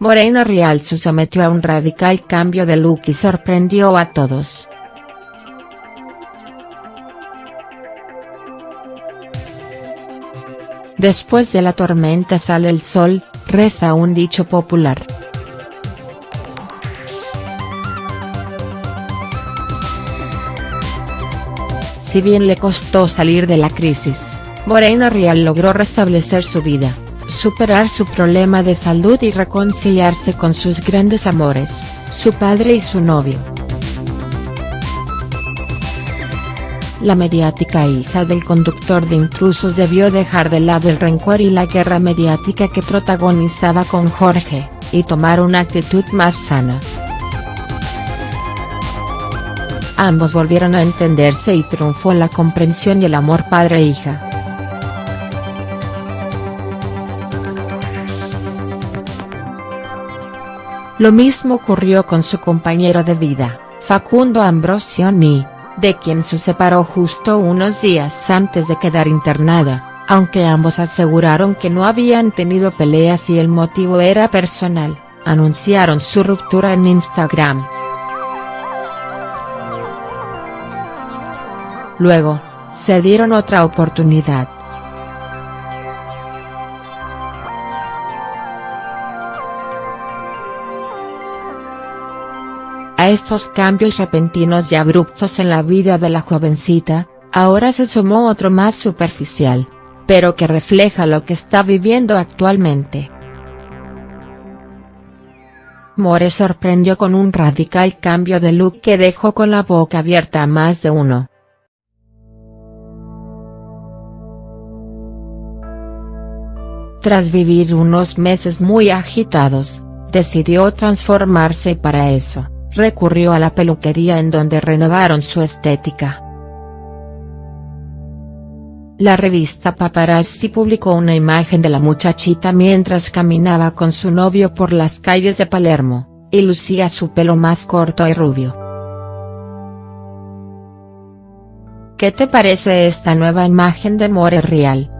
Morena Real se sometió a un radical cambio de look y sorprendió a todos. Después de la tormenta sale el sol, reza un dicho popular. Si bien le costó salir de la crisis, Morena Real logró restablecer su vida, superar su problema de salud y reconciliarse con sus grandes amores, su padre y su novio. La mediática hija del conductor de intrusos debió dejar de lado el rencor y la guerra mediática que protagonizaba con Jorge, y tomar una actitud más sana. Ambos volvieron a entenderse y triunfó la comprensión y el amor padre-hija. Lo mismo ocurrió con su compañero de vida, Facundo Ambrosioni, de quien se separó justo unos días antes de quedar internada, aunque ambos aseguraron que no habían tenido peleas y el motivo era personal, anunciaron su ruptura en Instagram. Luego, se dieron otra oportunidad. A estos cambios repentinos y abruptos en la vida de la jovencita, ahora se sumó otro más superficial, pero que refleja lo que está viviendo actualmente. More sorprendió con un radical cambio de look que dejó con la boca abierta a más de uno. Tras vivir unos meses muy agitados, decidió transformarse para eso, recurrió a la peluquería en donde renovaron su estética. La revista Paparazzi publicó una imagen de la muchachita mientras caminaba con su novio por las calles de Palermo, y lucía su pelo más corto y rubio. ¿Qué te parece esta nueva imagen de More Real?